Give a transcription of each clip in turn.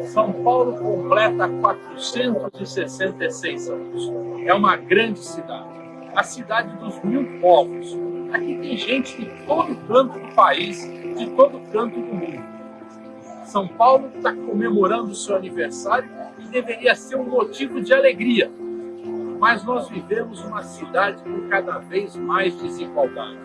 São Paulo completa 466 anos. É uma grande cidade, a cidade dos mil povos. Aqui tem gente de todo canto do país, de todo canto do mundo. São Paulo está comemorando seu aniversário e deveria ser um motivo de alegria. Mas nós vivemos uma cidade com cada vez mais desigualdade.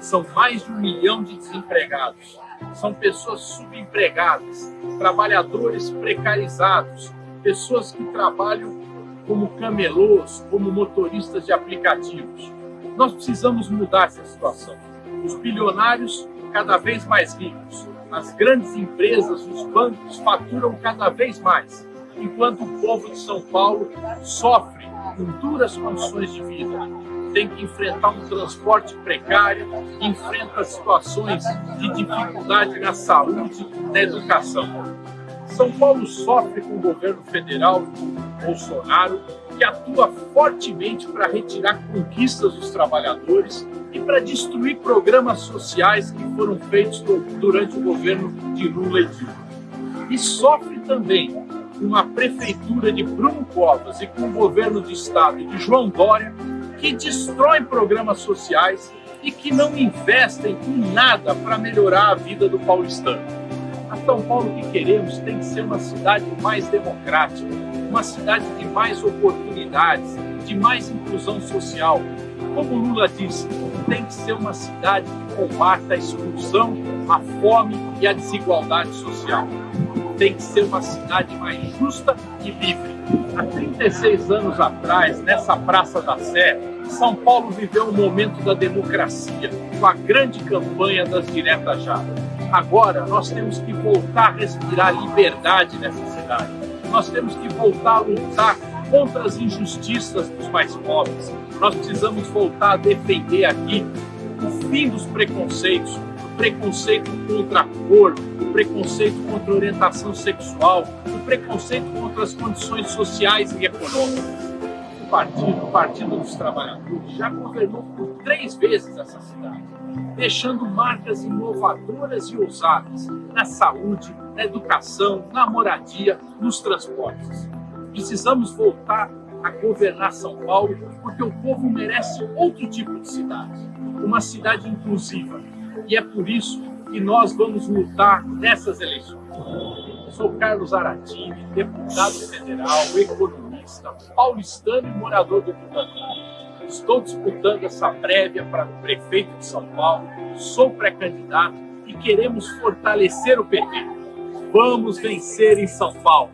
São mais de um milhão de desempregados. São pessoas subempregadas, trabalhadores precarizados, pessoas que trabalham como camelôs, como motoristas de aplicativos. Nós precisamos mudar essa situação. Os bilionários cada vez mais ricos, as grandes empresas, os bancos faturam cada vez mais, enquanto o povo de São Paulo sofre com duras condições de vida, tem que enfrentar um transporte precário, enfrenta situações de dificuldade na saúde, na educação. São Paulo sofre com o governo federal Bolsonaro, que atua fortemente para retirar conquistas dos trabalhadores e para destruir programas sociais que foram feitos durante o governo de Lula e Dilma. E sofre também com a prefeitura de Bruno Covas e com o governo do estado de João Dória, que destroem programas sociais e que não investem em nada para melhorar a vida do paulistano. A São Paulo que queremos tem que ser uma cidade mais democrática, uma cidade de mais oportunidades, de mais inclusão social. Como Lula disse, tem que ser uma cidade que combata a exclusão, a fome e a desigualdade social. Tem que ser uma cidade mais justa e livre. Há 36 anos atrás, nessa Praça da Sé, São Paulo viveu um momento da democracia, com a grande campanha das diretas já. Agora, nós temos que voltar a respirar liberdade nessa cidade. Nós temos que voltar a lutar contra as injustiças dos mais pobres. Nós precisamos voltar a defender aqui o fim dos preconceitos, o preconceito contra a cor, o preconceito contra a orientação sexual, o preconceito contra as condições sociais e econômicas. O Partido, o Partido dos Trabalhadores, já governou por três vezes essa cidade, deixando marcas inovadoras e ousadas na saúde, na educação, na moradia, nos transportes. Precisamos voltar a governar São Paulo, porque o povo merece outro tipo de cidade, uma cidade inclusiva. E é por isso que nós vamos lutar nessas eleições. Sou Carlos Aratini, deputado federal, economista, paulistano e morador do Rio Estou disputando essa prévia para o prefeito de São Paulo, sou pré-candidato e queremos fortalecer o PT. Vamos vencer em São Paulo.